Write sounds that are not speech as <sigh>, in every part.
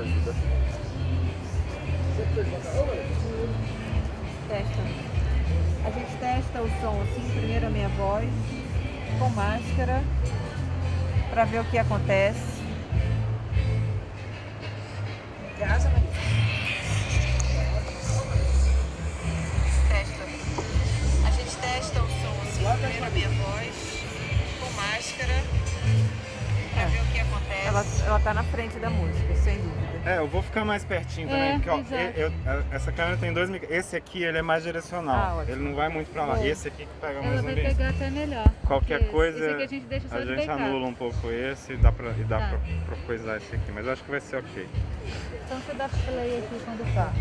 ajuda. Testa. A gente testa o som assim, primeiro a minha voz, com máscara, para ver o que acontece. Graça, Testa. A gente testa o som assim, primeiro a minha voz, com máscara, para ver o que acontece. Ela, ela tá na frente da música, sem dúvida. É, eu vou ficar mais pertinho também, É, porque ó, exato. eu- eu- essa câmera tem dois. Esse aqui ele é mais direcional, Ah, ele não vai muito pra lá. Bom. Esse aqui que pega mais Ela vai ambiente. pegar até melhor. Qualquer coisa, a gente a gente anula um pouco esse e dá pra, e dá Tá. pra, pra coisar esse aqui, mas eu acho que vai ser ok. Então você dá play aqui quando tá.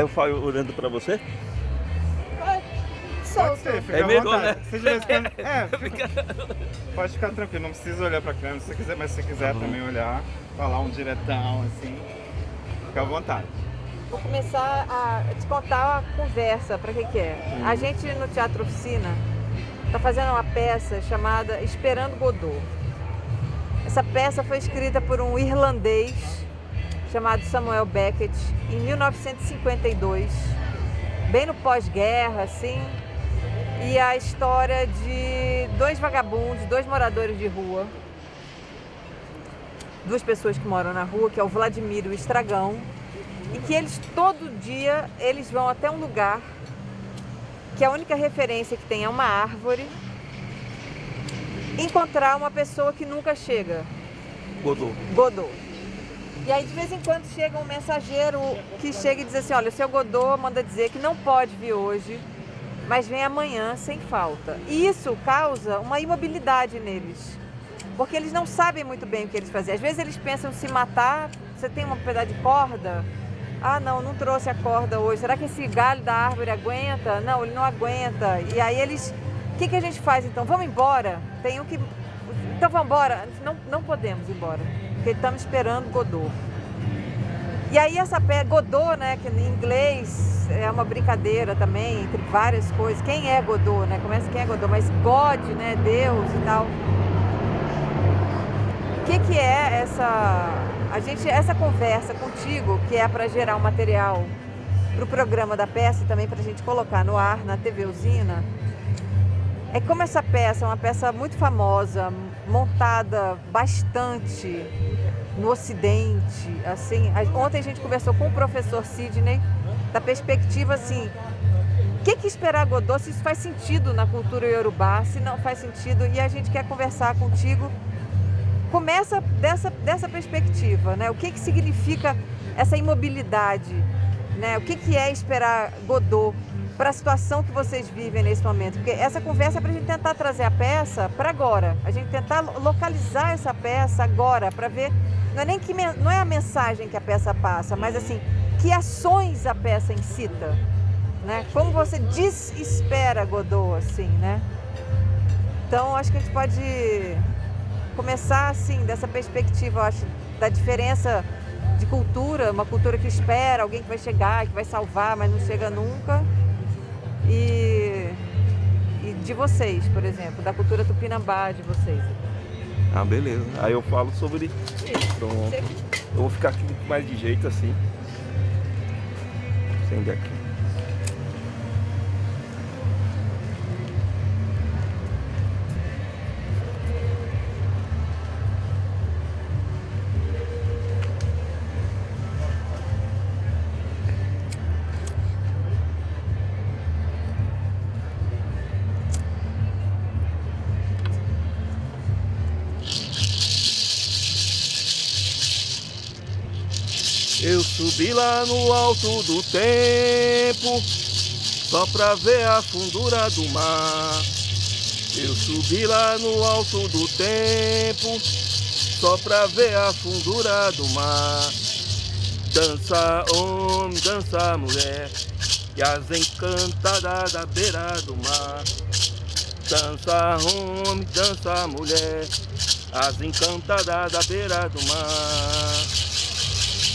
Aí eu falo olhando pra você? Fica É à melhor, vontade. né? Se tiver esperando- <laughs> É, fica- pode ficar tranquilo, não precisa olhar pra câmera se você quiser, mas se você quiser Uhum. também olhar, falar um diretão assim, fica à vontade. Vou começar a te contar a conversa, para que que é. A gente no Teatro Oficina está fazendo uma peça chamada Esperando Godot. Essa peça foi escrita por um irlandês chamado Samuel Beckett em 1952, bem no pós-guerra, assim. E a história de dois vagabundos, dois moradores de rua, duas pessoas que moram na rua, que é o Vladimir e o Estragão, e que eles todo dia eles vão até um lugar que a única referência que tem é uma árvore encontrar uma pessoa que nunca chega, Godô. Godot. E aí de vez em quando chega um mensageiro que chega e diz assim, olha, o seu Godot manda dizer que não pode vir hoje, mas vem amanhã sem falta. E isso causa uma imobilidade neles. Porque eles não sabem muito bem o que eles fazem. Às vezes eles pensam se matar, você tem um pedaço de corda, ah, não, não trouxe a corda hoje. Será que esse galho da árvore aguenta? Não, ele não aguenta. E aí eles. O que, que a gente faz então? Vamos embora? Tem que. Então vamos embora? Não, não podemos ir embora. Porque estamos esperando Godot. E aí essa peça, Godot, né, que em inglês é uma brincadeira também, entre várias coisas. Quem é Godot, né? Começa quem é Godot, mas God, né, Deus e tal. O que, que é essa a gente essa conversa contigo que é para gerar um material para o programa da peça e também para a gente colocar no ar na TV Usina é como essa peça é uma peça muito famosa montada bastante no Ocidente assim ontem a gente conversou com o professor Sidney da perspectiva assim o que, que esperar Godot, se isso faz sentido na cultura iorubá, se não faz sentido, e a gente quer conversar contigo começa dessa, dessa perspectiva, né? O que, que significa essa imobilidade, né? O que, que é esperar Godot para a situação que vocês vivem nesse momento? Porque essa conversa é para a gente tentar trazer a peça para agora, a gente tentar lo- localizar essa peça agora para ver, não é nem que não é a mensagem que a peça passa, mas assim que ações a peça incita, né? Como você desespera Godot, assim, né? Então acho que a gente pode começar assim, dessa perspectiva, acho, da diferença de cultura, uma cultura que espera alguém que vai chegar, que vai salvar, mas não chega nunca. E, e de vocês, por exemplo, da cultura tupinambá de vocês. Ah, beleza. Aí eu falo sobre. Pronto. Você- Eu vou ficar aqui mais de jeito assim. Acender aqui. Subi lá no alto do tempo, só pra ver a fundura do mar. Eu subi lá no alto do tempo, só pra ver a fundura do mar. Dança homem, dança mulher, e as encantadas da beira do mar. Dança homem, dança mulher, as encantadas da beira do mar.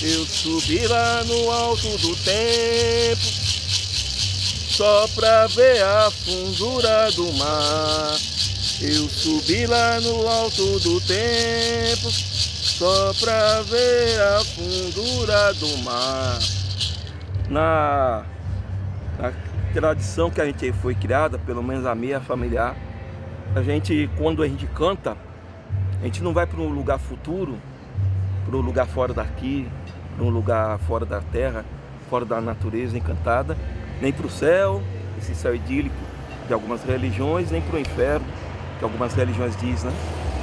Eu subi lá no alto do tempo, só pra ver a fundura do mar. Eu subi lá no alto do tempo, só pra ver a fundura do mar. Na, na tradição que a gente foi criada, pelo menos a minha familiar, a gente, quando a gente canta, a gente não vai para um lugar futuro, para um lugar fora daqui, para um lugar fora da terra, fora da natureza encantada, nem para o céu, esse céu idílico de algumas religiões, nem para o inferno, que algumas religiões dizem, né?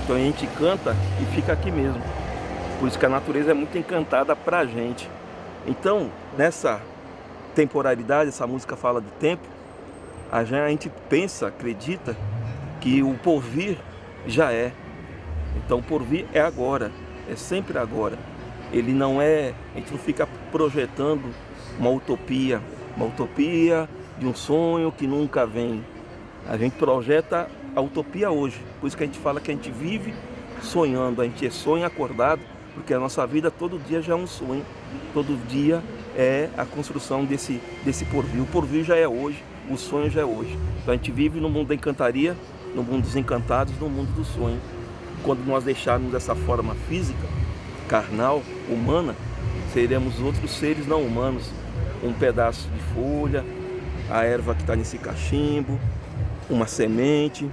Então a gente canta e fica aqui mesmo. Por isso que a natureza é muito encantada para a gente. Então, nessa temporalidade, essa música fala do tempo, a gente pensa, acredita que o porvir já é. Então o porvir é agora, é sempre agora. Ele não é, a gente não fica projetando uma utopia, uma utopia de um sonho que nunca vem. A gente projeta a utopia hoje. Por isso que a gente fala que a gente vive sonhando, a gente é sonho acordado porque a nossa vida todo dia já é um sonho, todo dia é a construção desse, desse porvir. O porvir já é hoje, o sonho já é hoje. Então a gente vive no mundo da encantaria, no mundo dos encantados, no mundo do sonho. Quando nós deixarmos essa forma física, carnal, humana, seremos outros seres não humanos. Um pedaço de folha, a erva que está nesse cachimbo, uma semente,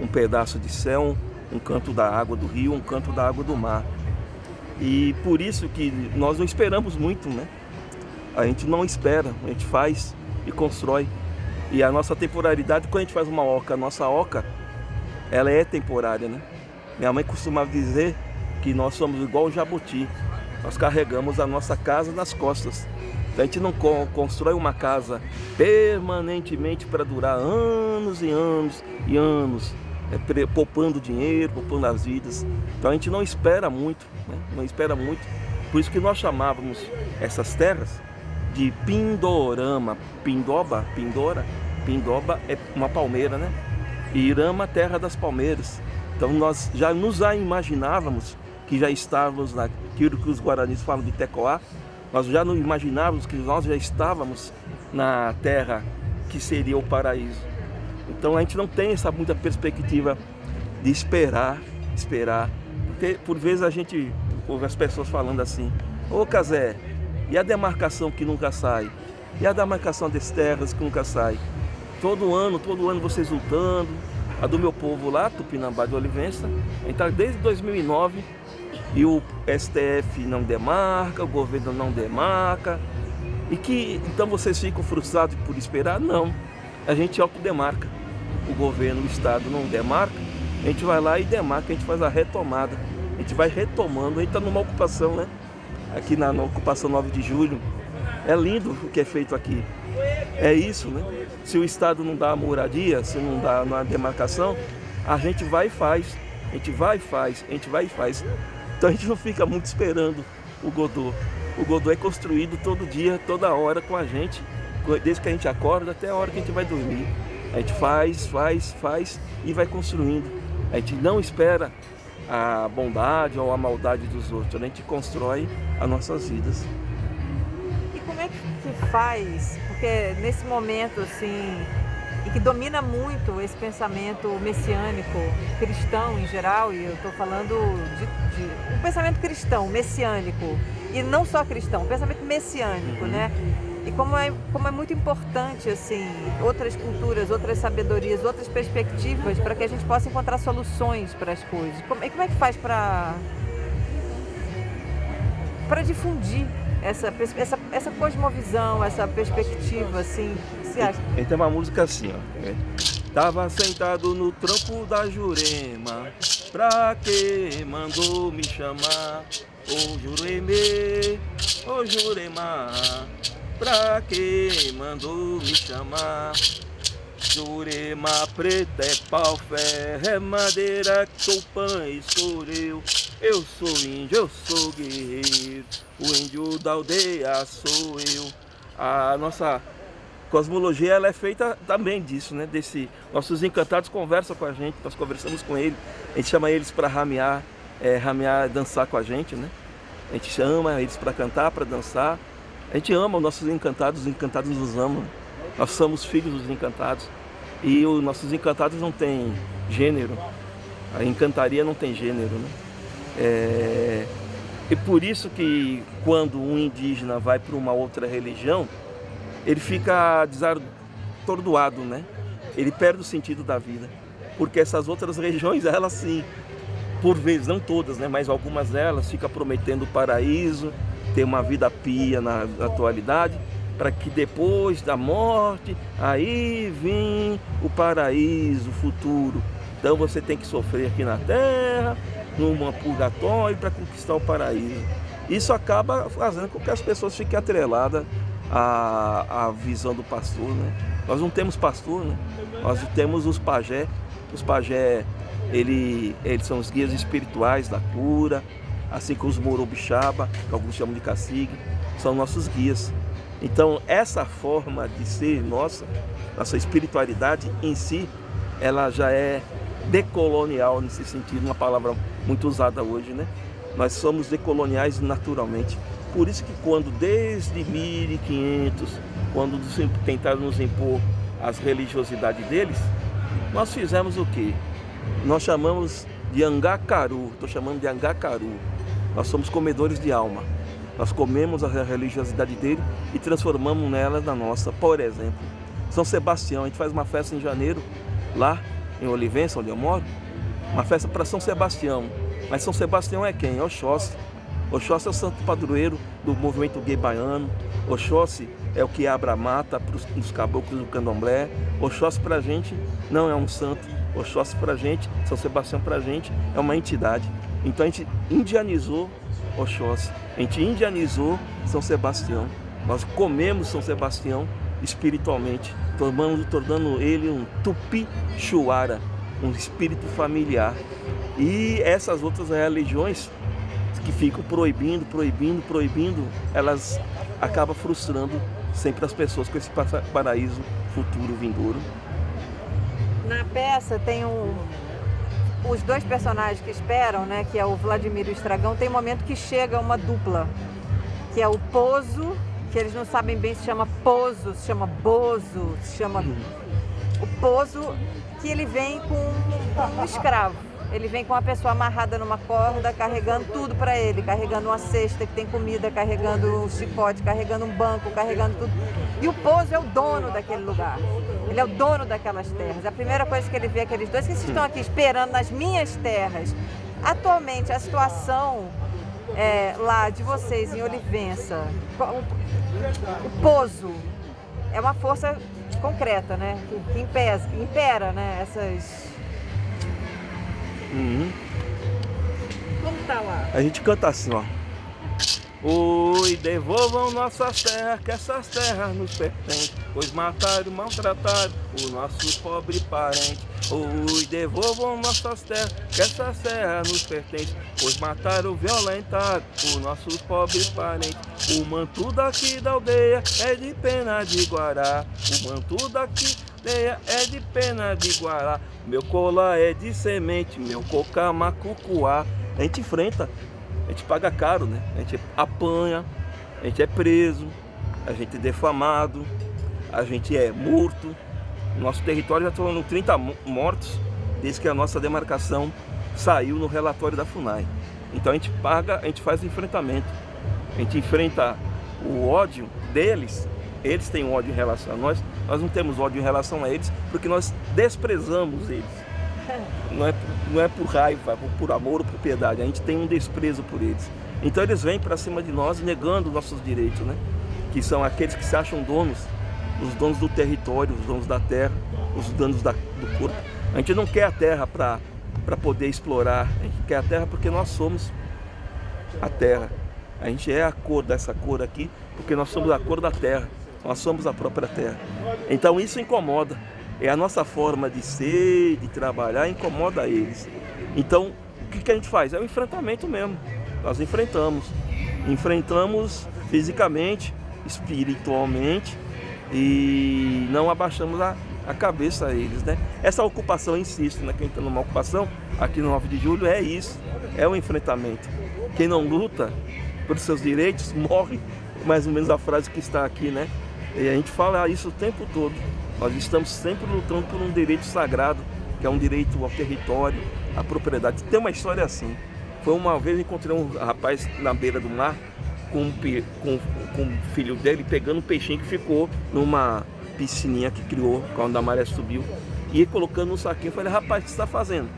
um pedaço de céu, um canto da água do rio, um canto da água do mar. E por isso que nós não esperamos muito, né? A gente não espera, a gente faz e constrói. E a nossa temporalidade, quando a gente faz uma oca, a nossa oca, ela é temporária, né? Minha mãe costuma dizer que nós somos igual o jabuti. Nós carregamos a nossa casa nas costas. A gente não constrói uma casa permanentemente para durar anos e anos e anos é, poupando dinheiro, poupando as vidas. Então a gente não espera muito, né? não espera muito. Por isso que nós chamávamos essas terras de Pindorama. Pindoba, Pindora, Pindoba é uma palmeira, né? E Irama, terra das palmeiras. Então nós já nos imaginávamos que já estávamos naquilo que os guaranis falam de Tecoá, nós já não imaginávamos que nós já estávamos na terra que seria o paraíso. Então a gente não tem essa muita perspectiva de esperar, esperar. Porque por vezes a gente ouve as pessoas falando assim, ô Casé, e a demarcação que nunca sai? E a demarcação das terras que nunca sai? Todo ano, todo ano vocês lutando. A do meu povo lá, Tupinambá de Olivença, está desde 2009 e o STF não demarca, o governo não demarca. E que então vocês ficam frustrados por esperar? Não a gente autodemarca. O governo, o Estado não demarca, a gente vai lá e demarca, a gente faz a retomada. A gente vai retomando, a gente está numa ocupação, né? Aqui na, na ocupação 9 de julho. É lindo o que é feito aqui. É isso, né? Se o Estado não dá a moradia, se não dá uma demarcação, a gente vai e faz. A gente vai e faz, a gente vai e faz. Então a gente não fica muito esperando o Godot. O Godot é construído todo dia, toda hora com a gente desde que a gente acorda até a hora que a gente vai dormir. A gente faz, faz, faz e vai construindo. A gente não espera a bondade ou a maldade dos outros, a gente constrói as nossas vidas. E como é que faz? Porque nesse momento assim, e que domina muito esse pensamento messiânico, cristão em geral, e eu estou falando de, de, um pensamento cristão, messiânico, e não só cristão, um pensamento messiânico, uhum. né? E como é, como é muito importante, assim, outras culturas, outras sabedorias, outras perspectivas para que a gente possa encontrar soluções para as coisas. Como, e como é que faz para para difundir essa, essa, essa cosmovisão, essa perspectiva, assim, E tem uma música assim, ó. É. Tava sentado no trampo da Jurema, pra que mandou me chamar? Ô Jureme, ô Jurema, Pra que mandou me chamar? Jurema preta é pau, ferro, é madeira, sou pães, sou eu. Eu sou índio, eu sou guerreiro, o índio da aldeia sou eu. A nossa Cosmologia ela é feita também disso, né? Desse, nossos encantados conversam com a gente, nós conversamos com eles, a gente chama eles para ramear, é, ramear, dançar com a gente, né? A gente chama eles para cantar, para dançar. A gente ama os nossos encantados, os encantados nos amam. Nós somos filhos dos encantados. E os nossos encantados não têm gênero. A encantaria não tem gênero, né? É... E por isso que quando um indígena vai para uma outra religião, ele fica desatordoado, né? Ele perde o sentido da vida. Porque essas outras religiões, elas sim, por vezes, não todas, né? Mas algumas delas ficam prometendo o paraíso, ter uma vida pia na, atualidade, para que depois da morte, aí vem o paraíso futuro. Então você tem que sofrer aqui na terra, numa purgatório para conquistar o paraíso. Isso acaba fazendo com que as pessoas fiquem atreladas à, à visão do pastor. Né? Nós não temos pastor, né? nós temos os pajé. Os pajé, ele, eles são os guias espirituais da cura, assim como os morobixaba, que alguns chamam de cacique, são nossos guias. Então essa forma de ser nossa, nossa espiritualidade em si, ela já é decolonial nesse sentido, uma palavra muito usada hoje, né? Nós somos decoloniais naturalmente. Por isso que quando desde 1500, quando tentaram nos impor as religiosidades deles, nós fizemos o quê? Nós chamamos de angacaru, estou chamando de angacaru. Nós somos comedores de alma. Nós comemos a religiosidade dele e transformamos nela na nossa. Por exemplo, São Sebastião, a gente faz uma festa em janeiro, lá em Olivença, onde eu moro, uma festa para São Sebastião. Mas São Sebastião é quem? É Oxóssi. Oxóssi é o santo padroeiro do movimento gay baiano. Oxóssi é o que abre a mata para os caboclos do candomblé. Oxóssi para a gente não é um santo. Oxóssi para a gente, São Sebastião para a gente é uma entidade. Então a gente indianizou Oxóssi, a gente indianizou São Sebastião. Nós comemos São Sebastião espiritualmente, tornando, tornando ele um tupi-chuara, um espírito familiar. E essas outras religiões que ficam proibindo, proibindo, proibindo, elas acabam frustrando sempre as pessoas com esse paraíso futuro vindouro. Na peça tem um, os dois personagens que esperam, né, que é o Vladimir e o Estragão, tem um momento que chega uma dupla, que é o Pozo, que eles não sabem bem se chama Pozo, se chama Bozo, se chama... O Pozo, que ele vem com um escravo. Ele vem com uma pessoa amarrada numa corda, carregando tudo para ele, carregando uma cesta que tem comida, carregando um chicote, carregando um banco, carregando tudo. E o Pozo é o dono daquele lugar. Ele é o dono daquelas terras. A primeira coisa que ele vê é aqueles dois que estão aqui esperando nas minhas terras. Atualmente, a situação é, lá de vocês em Olivença, o, Pozo é uma força concreta, né? Que, impesa, impera, né? Essas Uhum. Como tá lá? A gente canta assim, ó. Oi, devolvam nossas terras, que essas terras nos pertencem, pois mataram maltrataram os nossos pobres parentes. Oi, devolvam nossas terras, que essas terras nos pertencem, pois mataram violentaram os nossos pobres parentes. O manto daqui da aldeia é de pena de Guará, o manto daqui é de pena de Guará, meu colar é de semente, meu coca macucuá. A gente enfrenta a gente paga caro, né? A gente apanha, a gente é preso, a gente é defamado, a gente é morto. Nosso território já estão 30 mortos desde que a nossa demarcação saiu no relatório da FUNAI. Então a gente paga, a gente faz o enfrentamento. A gente enfrenta o ódio deles, eles têm ódio em relação a nós, nós não temos ódio em relação a eles, porque nós desprezamos eles não é, não é por raiva, por amor ou por piedade, a gente tem um desprezo por eles. Então eles vêm para cima de nós negando nossos direitos, né? Que são aqueles que se acham donos, os donos do território, os donos da terra, os donos da, do corpo. A gente não quer a terra para poder explorar, a gente quer a terra porque nós somos a terra. A gente é a cor dessa cor aqui, porque nós somos a cor da terra, nós somos a própria terra. Então isso incomoda é a nossa forma de ser, de trabalhar, incomoda eles. Então, o que, que a gente faz? É o enfrentamento mesmo. Nós enfrentamos. Enfrentamos fisicamente, espiritualmente e não abaixamos a, a cabeça a eles, né? Essa ocupação, insisto, né? Quem está numa ocupação aqui no 9 de julho é isso, é o enfrentamento. Quem não luta por seus direitos morre, mais ou menos a frase que está aqui, né? E a gente fala isso o tempo todo. Nós estamos sempre lutando por um direito sagrado, que é um direito ao território, à propriedade. Tem uma história assim. Foi uma vez encontrei um rapaz na beira do mar com, com, com o filho dele pegando um peixinho que ficou numa piscininha que criou quando a maré subiu. E colocando no saquinho, falei, rapaz, o que você está fazendo?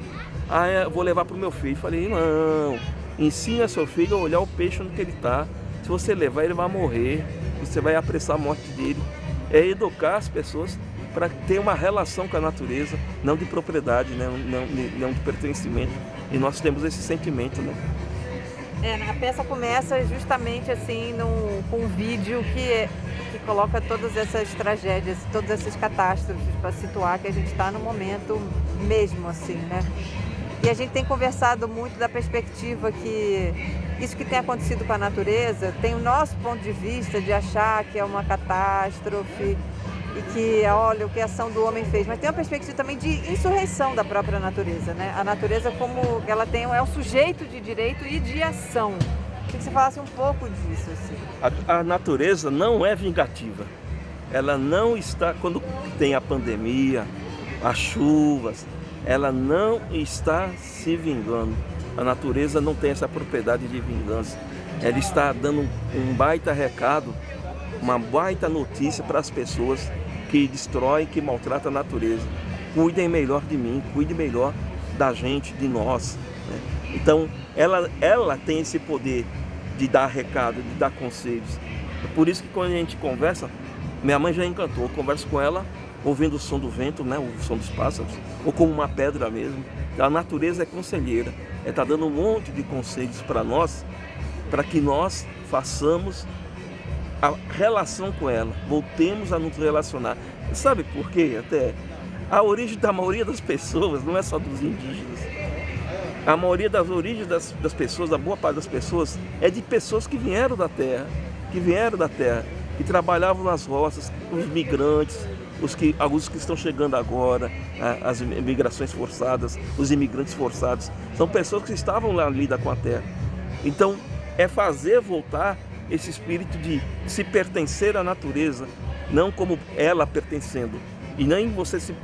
Ah, eu vou levar para o meu filho. Falei, não, ensina seu filho a olhar o peixe onde ele está. Se você levar, ele vai morrer. Você vai apressar a morte dele. É educar as pessoas para ter uma relação com a natureza, não de propriedade, né? não, não de pertencimento. E nós temos esse sentimento, né? É, a peça começa justamente assim num, com um vídeo que, que coloca todas essas tragédias, todas essas catástrofes para situar que a gente está no momento mesmo assim, né? E a gente tem conversado muito da perspectiva que isso que tem acontecido com a natureza tem o nosso ponto de vista de achar que é uma catástrofe, e que olha o que a ação do homem fez, mas tem uma perspectiva também de insurreição da própria natureza, né? A natureza como ela tem é um sujeito de direito e de ação. Queria que você falasse um pouco disso. Assim. A, a natureza não é vingativa. Ela não está, quando tem a pandemia, as chuvas, ela não está se vingando. A natureza não tem essa propriedade de vingança. Ela está dando um baita recado, uma baita notícia para as pessoas que destrói, que maltrata a natureza. Cuidem melhor de mim, cuide melhor da gente, de nós. Né? Então, ela, ela tem esse poder de dar recado, de dar conselhos. É por isso que quando a gente conversa, minha mãe já encantou, eu converso com ela ouvindo o som do vento, né, o som dos pássaros, ou como uma pedra mesmo. A natureza é conselheira, é tá dando um monte de conselhos para nós, para que nós façamos a relação com ela, voltemos a nos relacionar. Sabe por quê? Até a origem da maioria das pessoas não é só dos indígenas. A maioria das origens das, das pessoas, a boa parte das pessoas, é de pessoas que vieram da terra, que vieram da terra, que trabalhavam nas roças, os migrantes, os que, alguns que estão chegando agora, as migrações forçadas, os imigrantes forçados, são pessoas que estavam lá lida com a terra. Então, é fazer voltar esse espírito de se pertencer à natureza, não como ela pertencendo. E nem você se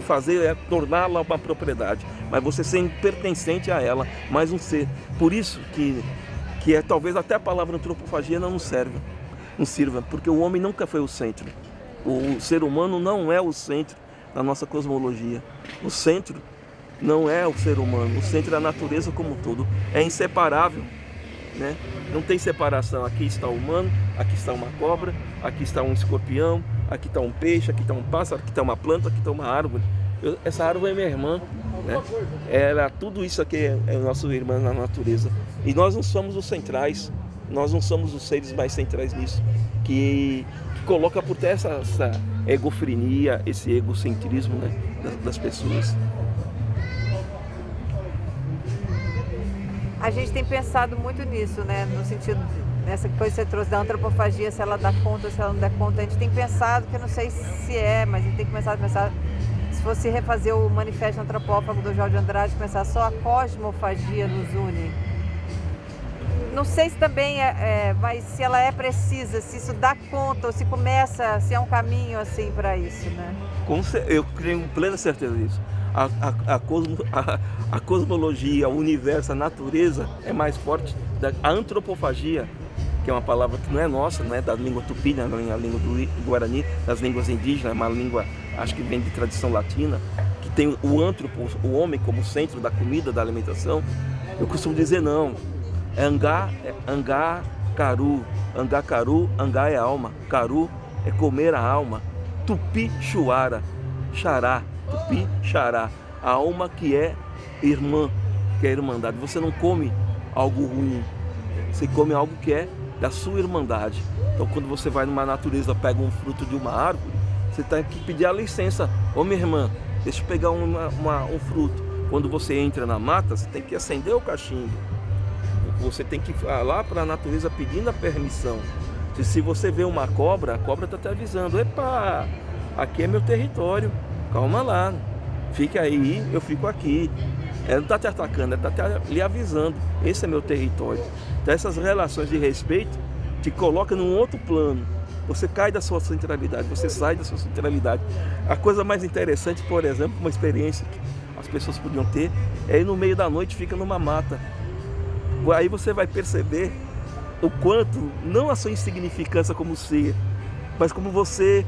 fazer é torná-la uma propriedade, mas você ser pertencente a ela, mais um ser. Por isso que, que é talvez até a palavra antropofagia não serve, não sirva, porque o homem nunca foi o centro. O ser humano não é o centro da nossa cosmologia. O centro não é o ser humano, o centro é a natureza como um todo. É inseparável né? Não tem separação, aqui está o humano, aqui está uma cobra, aqui está um escorpião, aqui está um peixe, aqui está um pássaro, aqui está uma planta, aqui está uma árvore. Eu, essa árvore é minha irmã, né? Ela, tudo isso aqui é, é nosso irmão na natureza. E nós não somos os centrais, nós não somos os seres mais centrais nisso, que, que coloca por terra essa, essa egofrenia, esse egocentrismo né? das, das pessoas. A gente tem pensado muito nisso, né? No sentido, nessa coisa que você trouxe da antropofagia, se ela dá conta, se ela não dá conta. A gente tem pensado, que eu não sei se é, mas a gente tem começado a pensar, se fosse refazer o manifesto antropófago do Jorge Andrade, pensar só a cosmofagia nos une. Não sei se também é, é mas se ela é precisa, se isso dá conta, ou se começa, se é um caminho assim para isso, né? Eu tenho plena certeza disso a, a, a, cosmo, a cosmologia, o universo, a natureza é mais forte. Da, a antropofagia, que é uma palavra que não é nossa, não é da língua tupi, né, a língua do Guarani, das línguas indígenas, é uma língua, acho que vem de tradição latina, que tem o antropo, o homem como centro da comida, da alimentação. Eu costumo dizer não, é angá, é angá, caru, angá, caru, angá é alma, caru é comer a alma, tupi, chuara, xará, tupi, xará, a alma que é irmã, que é irmandade. Você não come algo ruim, você come algo que é da sua irmandade. Então quando você vai numa natureza, pega um fruto de uma árvore, você tem que pedir a licença. Ô minha irmã, deixa eu pegar uma, uma, um fruto. Quando você entra na mata, você tem que acender o cachimbo. Você tem que ir lá para a natureza pedindo a permissão. Se você vê uma cobra, a cobra está te avisando, epa, aqui é meu território, calma lá, fique aí, eu fico aqui. Ela não está te atacando, ela está lhe avisando, esse é meu território. Então essas relações de respeito te colocam num outro plano. Você cai da sua centralidade, você sai da sua centralidade. A coisa mais interessante, por exemplo, uma experiência que as pessoas podiam ter, é ir no meio da noite fica numa mata. Aí você vai perceber o quanto, não a sua insignificância como ser, mas como você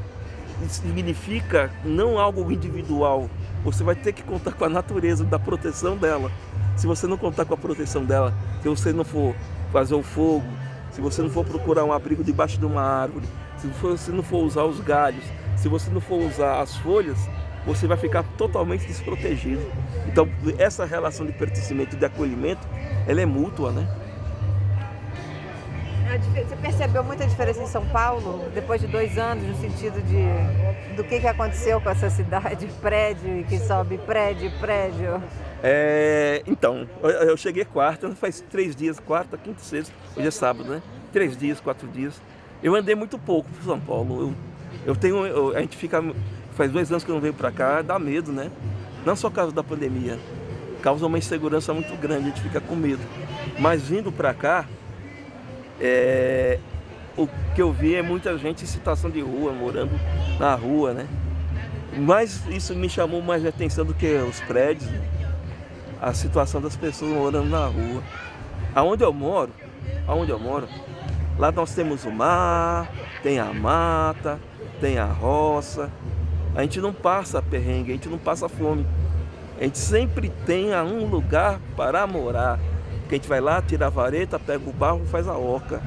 significa não algo individual. Você vai ter que contar com a natureza da proteção dela. Se você não contar com a proteção dela, se você não for fazer o fogo, se você não for procurar um abrigo debaixo de uma árvore, se você não for usar os galhos, se você não for usar as folhas, você vai ficar totalmente desprotegido. Então, essa relação de pertencimento e de acolhimento, ela é mútua, né? Você percebeu muita diferença em São Paulo, depois de dois anos, no sentido de do que, que aconteceu com essa cidade? <laughs> Prédio e que sobe prédio, prédio. É, então, eu cheguei quarta, faz três dias, quarta, quinta, sexta, hoje é sábado, né? Três dias, quatro dias. Eu andei muito pouco para São Paulo. Eu, eu tenho, eu, a gente fica, faz dois anos que eu não venho para cá, dá medo, né? Não só por causa da pandemia, causa uma insegurança muito grande, a gente fica com medo. Mas vindo para cá, é, o que eu vi é muita gente em situação de rua, morando na rua, né? Mas isso me chamou mais atenção do que os prédios, a situação das pessoas morando na rua. Aonde eu moro, aonde eu moro, lá nós temos o mar, tem a mata, tem a roça. A gente não passa perrengue, a gente não passa fome. A gente sempre tem um lugar para morar que a gente vai lá, tira a vareta, pega o barro, faz a oca.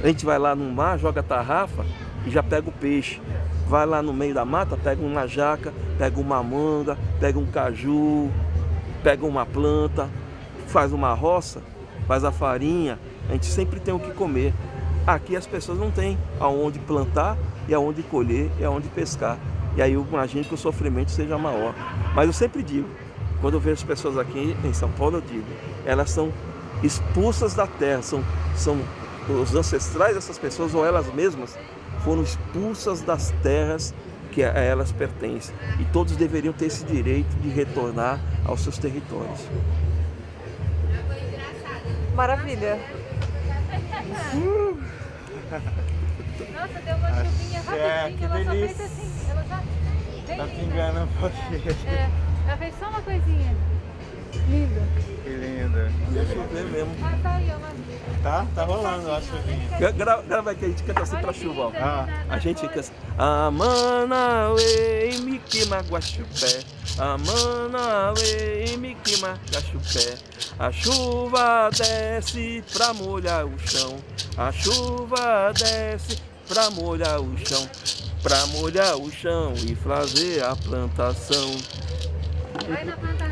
A gente vai lá no mar, joga a tarrafa e já pega o peixe. Vai lá no meio da mata, pega uma jaca, pega uma manga, pega um caju, pega uma planta, faz uma roça, faz a farinha. A gente sempre tem o que comer. Aqui as pessoas não têm aonde plantar e aonde colher e aonde pescar. E aí eu imagino que o sofrimento seja maior. Mas eu sempre digo, quando eu vejo as pessoas aqui em São Paulo, eu digo, elas são expulsas da terra, são, são os ancestrais dessas pessoas ou elas mesmas foram expulsas das terras que a elas pertencem. E todos deveriam ter esse direito de retornar aos seus territórios. Maravilha. Nossa, deu uma chuvinha rapidinho, que ela só delícia. fez assim, ela já... Tá pingando um pouquinho. É, ela fez só uma coisinha. Linda. Que linda. Deixa eu ver mesmo. Ah, tá aí, ó. lá. Tá? Tá rolando a chuvinha. Gra- Grava, grava aqui, a gente canta assim Olha pra que chuva. ó. Ah, A gente fica assim, Amanaue, Miquima, Guaxupé Amanaue, Miquima, Guaxupé A chuva desce pra molhar o chão A chuva desce pra molhar o chão Pra molhar o chão e fazer a plantação Vai na plantação,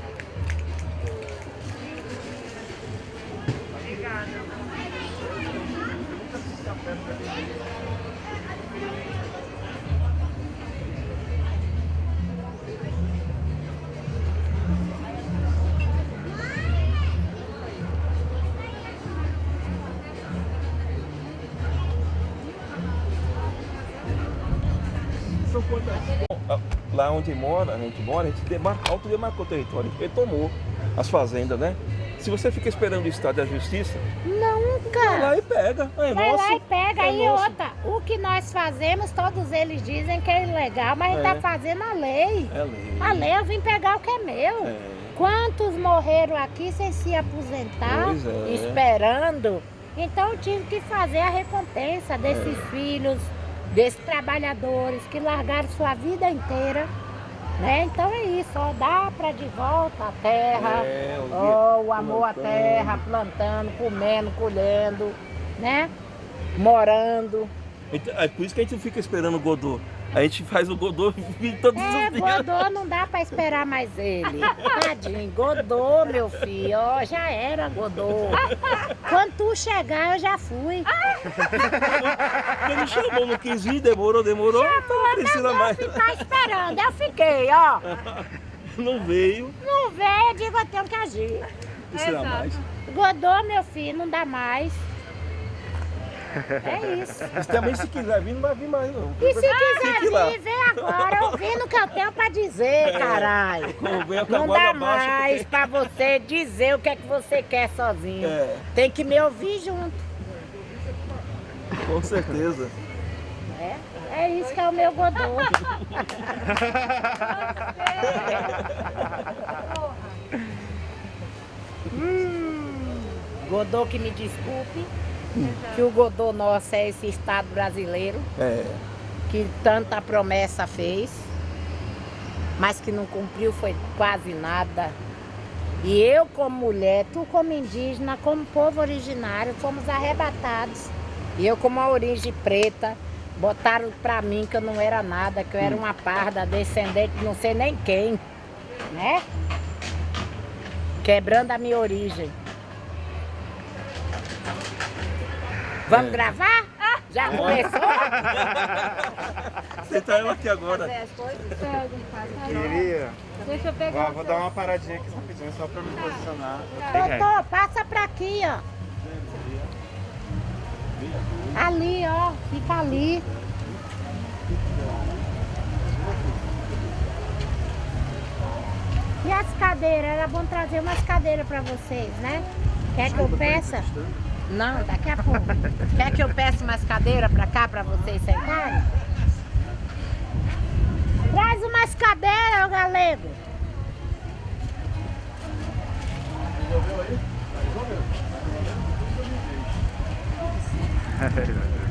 onde mora, a gente mora, a gente demarca, autodemarcou o território, a gente retomou as fazendas, né? Se você fica esperando o Estado e a Justiça, vai Nunca! lá e pega. É Vai nosso. lá e pega. é aí nosso. outra, o que nós fazemos, todos eles dizem que é ilegal, mas a gente É. tá fazendo a lei. É lei. A lei eu vim pegar o que é meu. É. Quantos morreram aqui sem se aposentar, é. esperando? Então eu tive que fazer a recompensa desses É. filhos, desses trabalhadores que largaram sua vida inteira. Né? Então é isso, ó, dá pra de volta a terra, É, o ó, o amor à plantando. terra, plantando, comendo, colhendo, né? Morando. Então, é por isso que a gente não fica esperando o Godô. A gente faz o Godô todos É, os dias. Godô não dá pra esperar mais ele. Tadinho, Godô, meu filho, ó, já era Godô. Quando tu chegar, eu já fui. Não chamou, não quis vir, demorou, demorou, então não precisa mais. Ficar esperando, eu fiquei, ó. Não veio, Não veio, eu digo, eu tenho que agir. não precisa mais. Godô, meu filho, não dá mais. É isso. E também se quiser vir, não vai vir mais não. E se quiser lá. vir, vem agora ouvindo o que eu tenho pra dizer, caralho. <laughs> Com a Não dá mais pra você dizer o que é que você quer sozinho. É. Tem que me ouvir junto. Com certeza. É, é isso que é o meu Godô. <laughs> Hum, Godô que me desculpe, que o Godô nosso é esse Estado brasileiro, É. que tanta promessa fez, mas que não cumpriu foi quase nada. E eu como mulher, tu como indígena, como povo originário, fomos arrebatados. E eu como a origem preta, botaram pra mim que eu não era nada, que eu era uma parda, descendente de não sei nem quem, né? Quebrando a minha origem. Vamos É. gravar? Já começou? Aceitar ela aqui agora. Queria. Deixa eu pegar. Ó, vou dar uma paradinha aqui rapidinho só pra me posicionar. Tem ré. Doutor, passa pra aqui, ó. Ali, ó. Fica ali. E as cadeiras? Era bom trazer umas cadeiras pra vocês, né? Quer que eu peça? Não, daqui a pouco. Quer que eu peça umas cadeiras pra cá pra vocês sentarem? Traz umas cadeiras, ô galego. <laughs>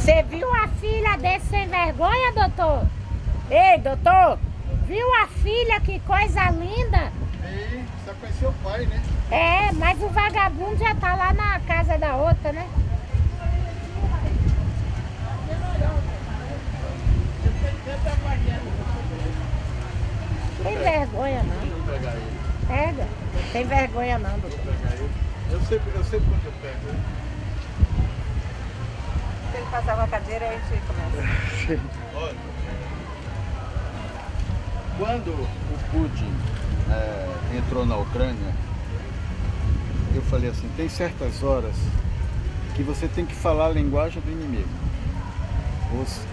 Você viu a filha desse sem vergonha, doutor? Ei, doutor, viu a filha, que coisa linda? E só conheceu o pai, né? É, mas o vagabundo já tá lá na casa da outra, né? Tem vergonha não. Pega. Tem vergonha não, doutor. Eu sei, eu quando eu pego. Ele com a cadeira, a gente começa. Quando o Putin eh, entrou na Ucrânia, eu falei assim, tem certas horas que você tem que falar a linguagem do inimigo.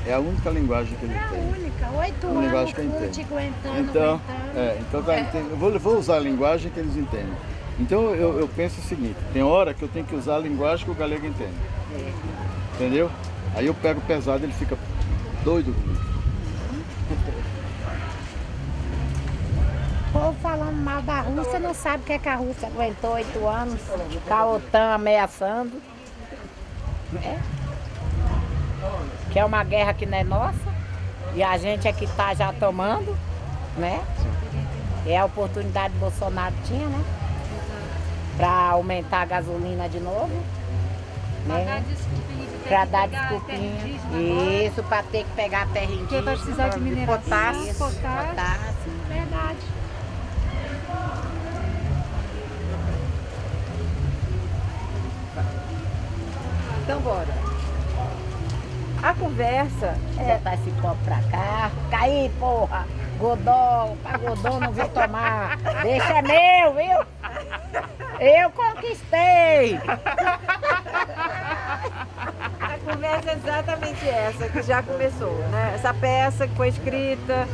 É a única linguagem que ele É a tem. única. Oito anos linguagem que fute entendo. aguentando, Então, aguentando. é, então tá, entendendo? eu vou, vou usar a linguagem que eles entendem. Então eu, eu penso o seguinte, tem hora que eu tenho que usar a linguagem que o galego entende. Entendeu? Aí eu pego pesado ele fica doido comigo. O povo falando mal da Rússia não sabe o que, é que a Rússia aguentou oito anos com a OTAN ameaçando. né? Que é uma guerra que não é nossa. E a gente é que está já tomando, né? É a oportunidade que Bolsonaro tinha, né? Para aumentar a gasolina de novo. Né? desculpinha de ter Para dar desculpinha. Isso, para ter que pegar a terra indígena. Porque vai precisar de mineração, potássio. potássio. potássio. Verdade. Então, bora. A conversa É, botar esse copo pra cá. Caí, porra! Godó, pra Godó não vir tomar. Deixa é meu, viu? Eu conquistei! Conversa é exatamente essa, que já começou, né? Essa peça que foi escrita,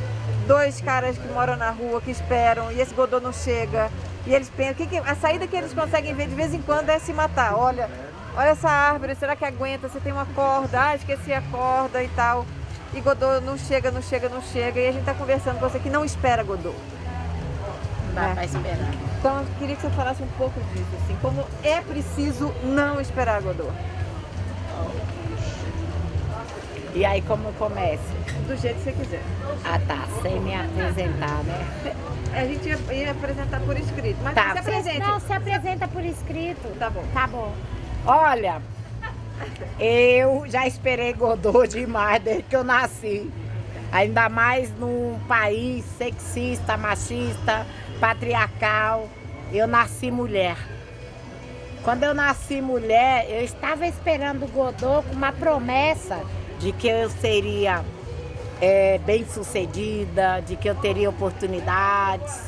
dois caras que moram na rua, que esperam, e esse Godot não chega. E eles pensam, que que- a saída que eles conseguem ver de vez em quando é se matar. Olha, olha essa árvore, será que aguenta? Você tem uma corda, ah, esqueci a corda e tal. E Godot não chega, não chega, não chega. E a gente tá conversando com você que não espera Godot. Não dá É. esperar. Então eu queria que você falasse um pouco disso, assim, como é preciso não esperar Godot. E aí como começa? Do jeito que você quiser. Ah tá, sem me apresentar, né? A gente ia, ia apresentar por escrito, mas Tá, se apresente. Não, se apresenta por escrito. Tá bom. Tá bom. Olha, eu já esperei Godot demais desde que eu nasci. Ainda mais num país sexista, machista, patriarcal. Eu nasci mulher. Quando eu nasci mulher, eu estava esperando Godot com uma promessa de que eu seria é, bem sucedida, de que eu teria oportunidades,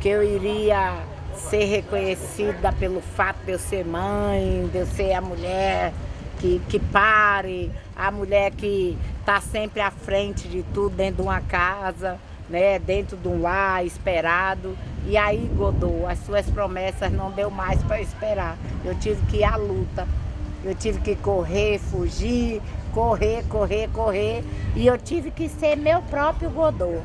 que eu iria ser reconhecida pelo fato de eu ser mãe, de eu ser a mulher que, que pare, a mulher que está sempre à frente de tudo dentro de uma casa, né, dentro de um lar esperado. E aí, Godô, as suas promessas não deu mais para esperar. Eu tive que ir à luta. Eu tive que correr, fugir, correr, correr, correr. E eu tive que ser meu próprio Godô.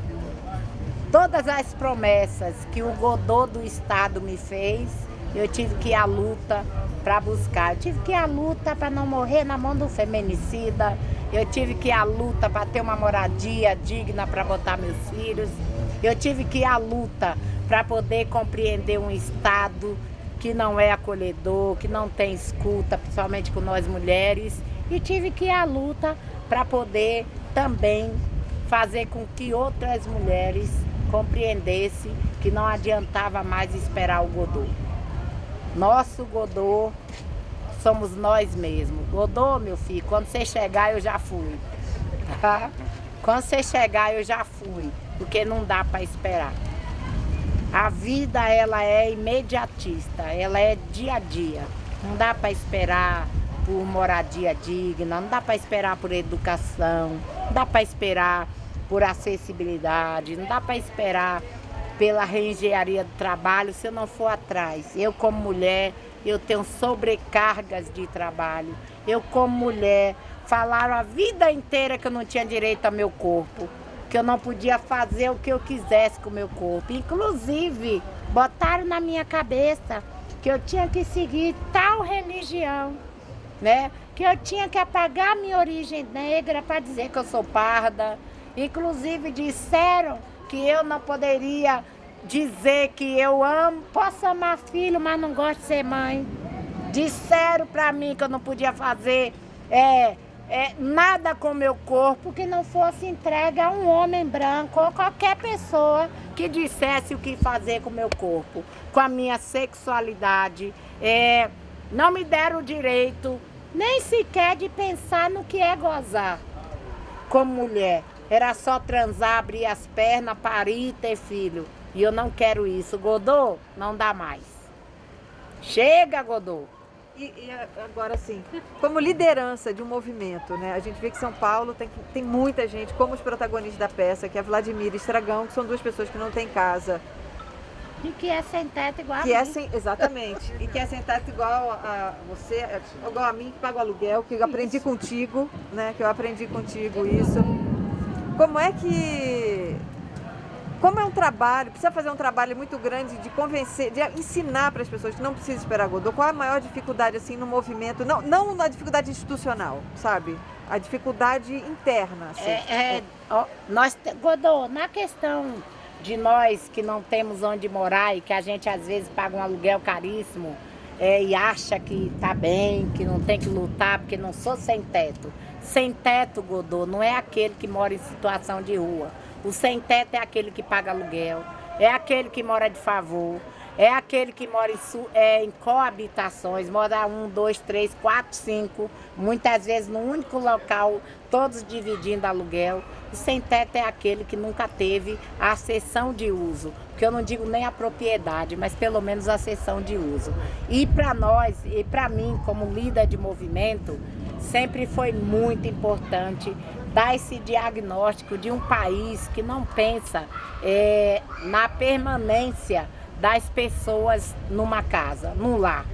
Todas as promessas que o Godô do Estado me fez, eu tive que ir à luta para buscar. Eu tive que ir à luta para não morrer na mão do feminicida. Eu tive que ir à luta para ter uma moradia digna para botar meus filhos. Eu tive que ir à luta para poder compreender um Estado que não é acolhedor, que não tem escuta, principalmente com nós mulheres. E tive que ir à luta para poder também fazer com que outras mulheres compreendessem que não adiantava mais esperar o Godô. Nosso Godô somos nós mesmos. Godô, meu filho, quando você chegar eu já fui. Tá? Quando você chegar eu já fui, porque não dá para esperar. A vida ela é imediatista, ela é dia a dia. Não dá para esperar por moradia digna, não dá para esperar por educação, não dá para esperar por acessibilidade, não dá para esperar pela reengenharia do trabalho se eu não for atrás. Eu como mulher, eu tenho sobrecargas de trabalho. Eu como mulher, falaram a vida inteira que eu não tinha direito ao meu corpo, que eu não podia fazer o que eu quisesse com o meu corpo. Inclusive, botaram na minha cabeça que eu tinha que seguir tal religião, né? Que eu tinha que apagar minha origem negra para dizer que eu sou parda. Inclusive disseram que eu não poderia dizer que eu amo, posso amar filho, mas não gosto de ser mãe. Disseram para mim que eu não podia fazer é, é, nada com meu corpo que não fosse entregue a um homem branco ou qualquer pessoa que dissesse o que fazer com meu corpo, com a minha sexualidade. É, não me deram o direito nem sequer de pensar no que é gozar como mulher. Era só transar, abrir as pernas, parir e ter filho. E eu não quero isso. Godô, não dá mais. Chega, Godô. E, e, agora sim, como liderança de um movimento, né? A gente vê que São Paulo tem, tem muita gente, como os protagonistas da peça, que é Vladimir e Estragão, que são duas pessoas que não têm casa. E que é sem teto igual que a é mim. sem, Exatamente. e que é sem teto igual a você, igual a mim, que paga o aluguel, que eu aprendi isso. contigo, né? Que eu aprendi contigo isso. Como é que como é um trabalho, precisa fazer um trabalho muito grande de convencer, de ensinar para as pessoas que não precisa esperar Godot. Qual é a maior dificuldade assim no movimento? Não, não na dificuldade institucional, sabe? A dificuldade interna. Assim. É, é, ó, nós, Godot, na questão de nós que não temos onde morar e que a gente às vezes paga um aluguel caríssimo é, e acha que tá bem, que não tem que lutar porque não sou sem teto. Sem teto, Godô, não é aquele que mora em situação de rua. O sem teto é aquele que paga aluguel, é aquele que mora de favor, é aquele que mora em, é, em coabitações, mora um, dois, três, quatro, cinco, muitas vezes no único local, todos dividindo aluguel. O sem teto é aquele que nunca teve a sessão de uso, que eu não digo nem a propriedade, mas pelo menos a sessão de uso. E para nós, e para mim, como líder de movimento, sempre foi muito importante dar esse diagnóstico de um país que não pensa é, na permanência das pessoas numa casa, num lar,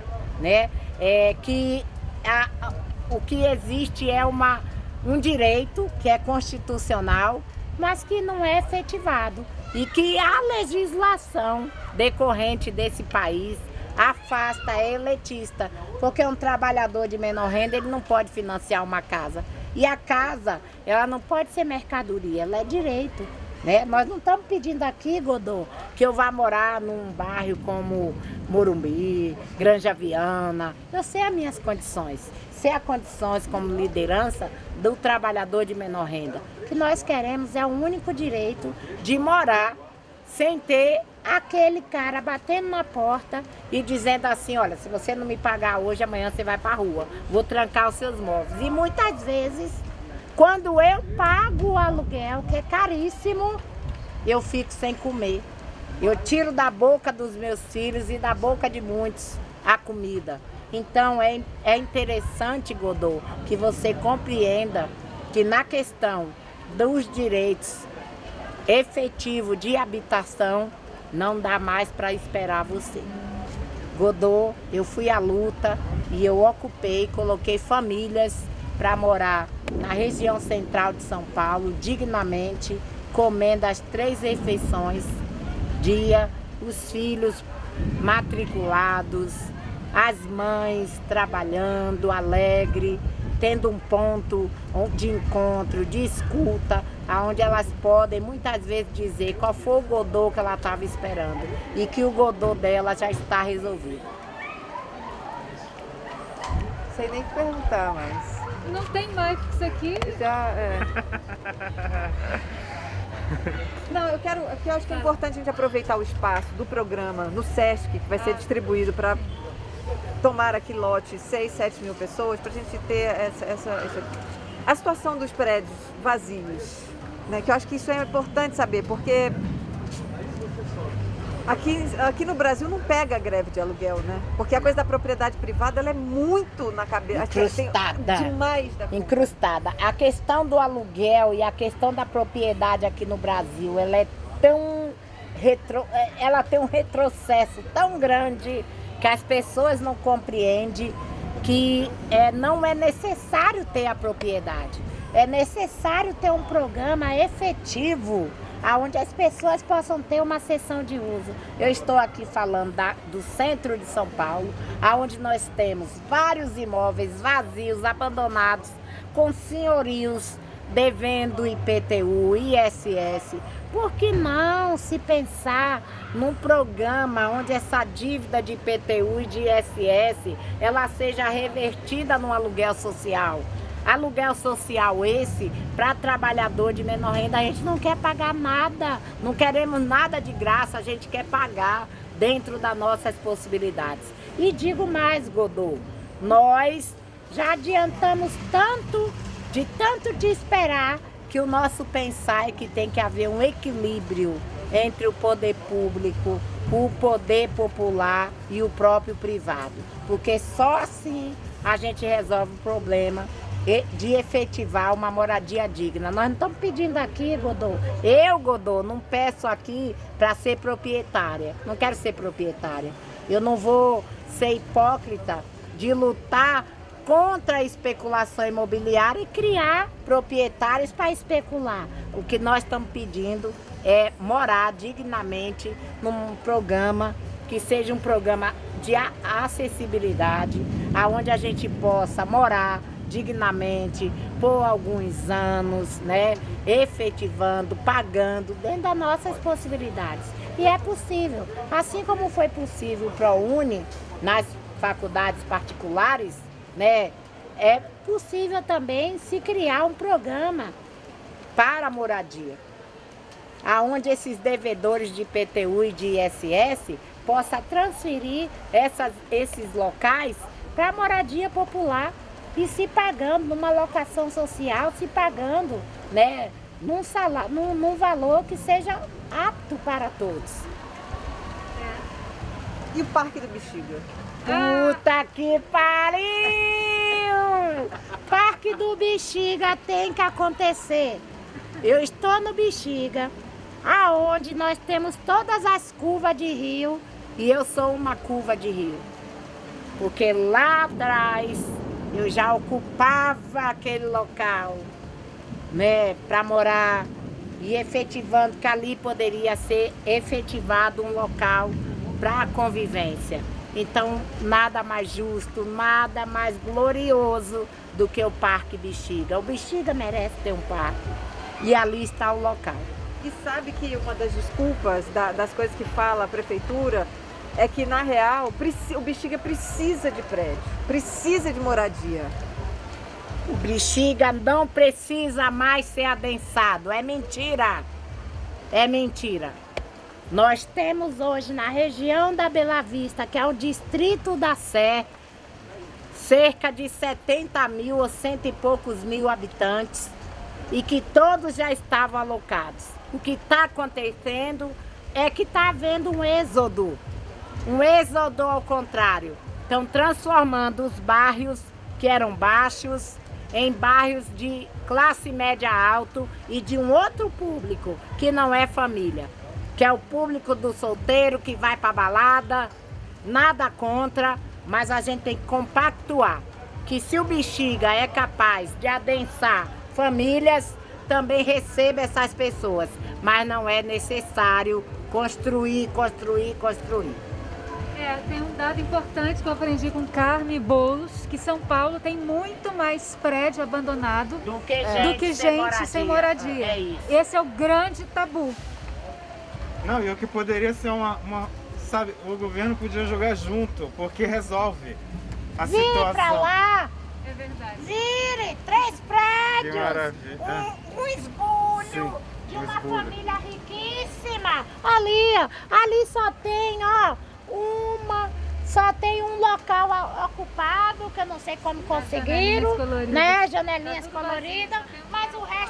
né? É, que a, o que existe é uma, um direito que é constitucional, mas que não é efetivado e que a legislação decorrente desse país afasta, é elitista, porque um trabalhador de menor renda ele não pode financiar uma casa. E a casa, ela não pode ser mercadoria, ela é direito. Né? Nós não estamos pedindo aqui, Godô, que eu vá morar num bairro como Morumbi, Granja Viana. Eu sei as minhas condições. As condições como liderança do trabalhador de menor renda. O que nós queremos é o único direito de morar sem ter aquele cara batendo na porta e dizendo assim, olha, se você não me pagar hoje, amanhã você vai para a rua. Vou trancar os seus móveis. E muitas vezes Quando eu pago o aluguel, que é caríssimo, eu fico sem comer. Eu tiro da boca dos meus filhos e da boca de muitos a comida. Então é, é interessante, Godô, que você compreenda que na questão dos direitos efetivos de habitação, não dá mais para esperar você. Godô, eu fui à luta e eu ocupei, coloquei famílias para morar na região central de São Paulo, dignamente, comendo as três refeições dia, os filhos matriculados, as mães trabalhando alegre, tendo um ponto de encontro, de escuta, onde elas podem muitas vezes dizer qual foi o godô que ela estava esperando e que o godô dela já está resolvido. Sei nem que perguntar, mas... Não tem mais que isso aqui. Já, é. <laughs> Não, eu quero, eu acho que é importante a gente aproveitar o espaço do programa no SESC, que vai ser distribuído para tomar aqui lote 6, 7 mil pessoas, para a gente ter essa, essa, essa, a situação dos prédios vazios. Né? Que eu acho que isso é importante saber, porque Aqui, aqui no Brasil não pega greve de aluguel, né? Porque a coisa da propriedade privada ela é muito na cabeça. Incrustada. demais da Incrustada. A questão do aluguel e a questão da propriedade aqui no Brasil, ela é tão retro, é, ela tem um retrocesso tão grande que as pessoas não compreendem que é, não é necessário ter a propriedade. É necessário ter um programa efetivo aonde as pessoas possam ter uma sessão de uso. Eu estou aqui falando da, do centro de São Paulo, aonde nós temos vários imóveis vazios, abandonados, com senhorios devendo IPTU, ISS. Por que não se pensar num programa onde essa dívida de IPTU e de ISS ela seja revertida no aluguel social? Aluguel social esse, para trabalhador de menor renda, a gente não quer pagar nada, não queremos nada de graça, a gente quer pagar dentro das nossas possibilidades. E digo mais, Godô, nós já adiantamos tanto, de tanto de esperar, que o nosso pensar é que tem que haver um equilíbrio entre o poder público, o poder popular e o próprio privado. Porque só assim a gente resolve o problema de efetivar uma moradia digna. Nós não estamos pedindo aqui, Godô. Eu, Godô, não peço aqui para ser proprietária. Não quero ser proprietária. Eu não vou ser hipócrita de lutar contra a especulação imobiliária e criar proprietários para especular. O que nós estamos pedindo é morar dignamente num programa que seja um programa de acessibilidade, aonde a gente possa morar, dignamente por alguns anos, né, efetivando, pagando dentro das nossas possibilidades. E é possível, assim como foi possível o ProUni nas faculdades particulares, né, é possível também se criar um programa para a moradia, aonde esses devedores de IPTU e de ISS possa transferir essas, esses locais para a moradia popular e se pagando numa locação social, se pagando né, num, salário, num, num valor que seja apto para todos. E o Parque do Bexiga? Puta que pariu! Parque do Bexiga tem que acontecer. Eu estou no Bexiga, aonde nós temos todas as curvas de rio e eu sou uma curva de rio. Porque lá atrás eu já ocupava aquele local, né, para morar e efetivando que ali poderia ser efetivado um local para convivência. Então, nada mais justo, nada mais glorioso do que o Parque Bexiga. O Bexiga merece ter um parque e ali está o local. E sabe que uma das desculpas da, das coisas que fala a prefeitura é que, na real, o Bexiga precisa de prédio, precisa de moradia. O Bexiga não precisa mais ser adensado, é mentira. É mentira. Nós temos hoje na região da Bela Vista, que é o distrito da Sé, cerca de 70 mil ou cento e poucos mil habitantes. e que todos já estavam alocados. O que está acontecendo é que está havendo um êxodo, um êxodo ao contrário. Estão transformando os bairros que eram baixos em bairros de classe média alto e de um outro público que não é família, que é o público do solteiro que vai para balada, nada contra, mas a gente tem que compactuar que se o bexiga é capaz de adensar famílias, também receba essas pessoas, mas não é necessário construir, construir, construir. É, tem um dado importante que eu aprendi com Carme Boulos, que São Paulo tem muito mais prédio abandonado do que gente, do que sem, gente moradia. sem moradia. É isso. Esse é o grande tabu. Não, e o que poderia ser uma, uma- Sabe, o governo podia jogar junto, porque resolve a Vire situação. pra lá, É verdade. vire, três Que prédios, maravilha. um, um esbulho Sim, de um uma esbulho. família riquíssima. Ali, ó, ali só tem, ó, uma, só tem um local ocupado, que eu não sei como conseguiram, janelinhas coloridas. né, janelinhas Tá coloridas, vazio. mas o resto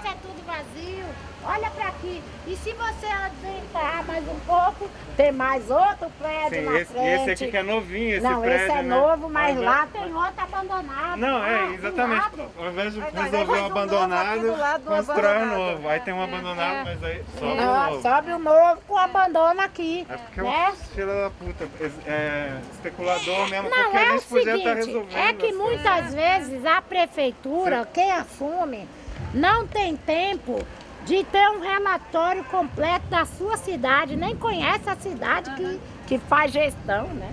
é vazio. Olha pra aqui. E se você adentrar mais um pouco, tem mais outro prédio Sim, na esse, frente. esse aqui que é novinho, esse não, prédio, esse é né? novo, mas lá tem outro abandonado. Não, é, exatamente. Ao invés de não, resolver um um abandonado, constrói um novo. Aí tem um abandonado, é. mas aí sobe um Não, novo. sobe o novo com abandono aqui. É porque né? o filho da puta, é, especulador mesmo, Não, porque a é o gente podia estar seguinte, resolvendo. é que as muitas vezes a prefeitura, quem assume, não tem tempo de ter um relatório completo da sua cidade, nem conhece a cidade que, que faz gestão, né?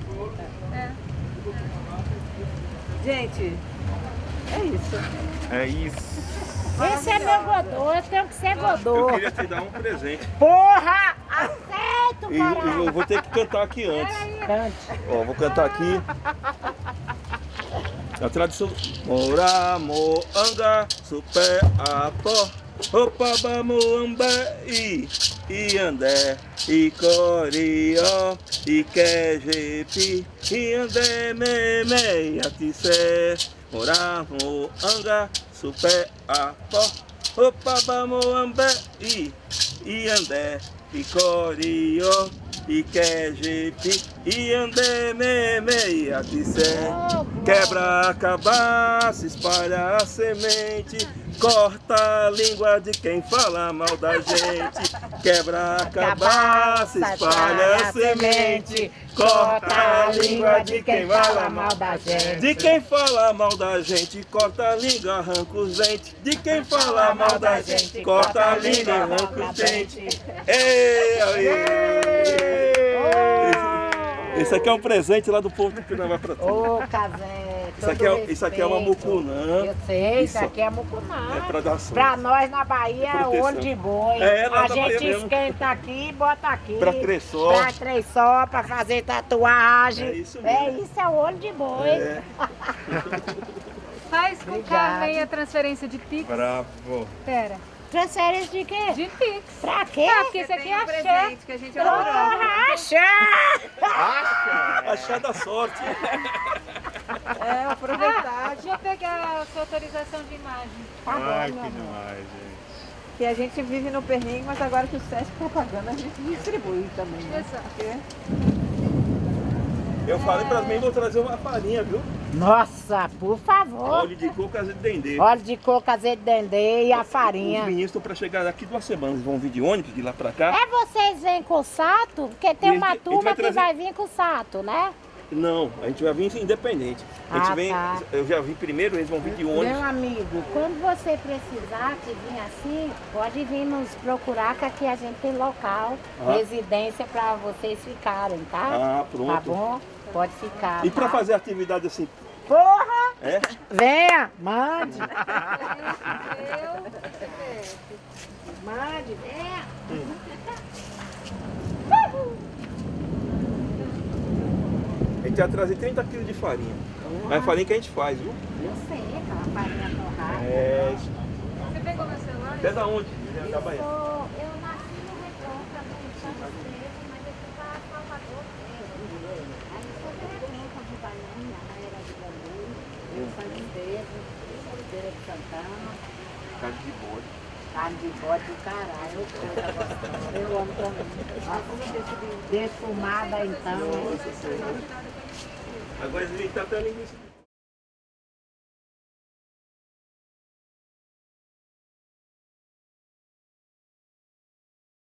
Gente, é isso. É isso. Esse é meu godô, eu tenho que ser godô. Eu queria te dar um presente. Porra! Aceito, E, e eu vou ter que cantar aqui antes. Cante. Ó, vou cantar aqui. A tradição. Mora, moanga, super, apó. Opa, bamoamba, i, i andé, i corió, i quejepi, i andé, me, me, atissé. Mora, moanga, super, apó. Opa, bamoamba, i, i andé, i corió, i quejepi, Quebra a cabaça, espalha a semente, corta a língua de quem fala mal da gente. Quebra a cabaça, espalha a semente, corta a língua de quem fala mal da gente. de quem fala mal da gente, corta a língua, arranca os dentes. De quem fala mal da gente, corta a língua, arranca os dentes. Ei, aí. Esse, aqui é um presente lá do povo do Pinamá pra tu. Ô, Casé, Isso aqui, é, isso aqui é uma mucunã. Eu sei, isso Isso. aqui é mucunã. É pra dar sorte. Pra nós na Bahia é Proteção. olho de boi. É, lá a gente Bahia mesmo. esquenta aqui e bota aqui. Pra três só. Pra três só, pra fazer tatuagem. É isso É mesmo. isso, é olho de boi. É. <laughs> Faz com Obrigada. Carmen a transferência de Pix. Bravo. Pera. Transferência de quê? De Pix. Pra quê? Ah, porque isso aqui é um axé. presente que a gente adorou. Porra, achar! Achar da sorte. É, aproveitar. Ah, deixa eu pegar a sua autorização de imagem. Tá bom, Ai, meu que amor. demais, gente. Que a gente vive no perrengue, mas agora que o SESC está pagando, a gente distribui também. Né? Exato. Porque Eu falei pra mim, vou trazer uma farinha, viu? Nossa, por favor. Óleo de coco, azeite de dendê. Óleo de coco, azeite de dendê e a Os farinha. meninos estão pra chegar daqui duas semanas. Eles vão vir de ônibus de lá pra cá. É vocês vêm com o sato? Porque tem uma gente- turma vai que trazer- vai vir com o sato, né? Não, a gente vai vir independente. A gente Ah, vem, tá. eu já vi primeiro, eles vão vir de Meu ônibus. amigo, quando você precisar que vir assim, pode vir nos procurar que aqui a gente tem local, Ah. residência para vocês ficarem, tá? Ah, pronto. Tá bom? Pode ficar. E pra tá? fazer atividade assim, Porra! é? Venha, mande, Eu, <laughs> mande, venha. A gente vai trazer 30 quilos de farinha. É a farinha que a gente faz, viu? Eu sei, aquela farinha torrada. É. você pegou meu celular? Até da onde? Eu, Da Bahia. sou, eu nasci no Retronca, no Santos Preso, mas eu fui para Salvador Preso. Aí eu sou de Retronca, de Baiana, na era de Eu Santos Preso, Feira de Santana. Carne de bode. Carne de bode do caralho. Eu amo também. Defumada então. Agora ele tá até.